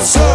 So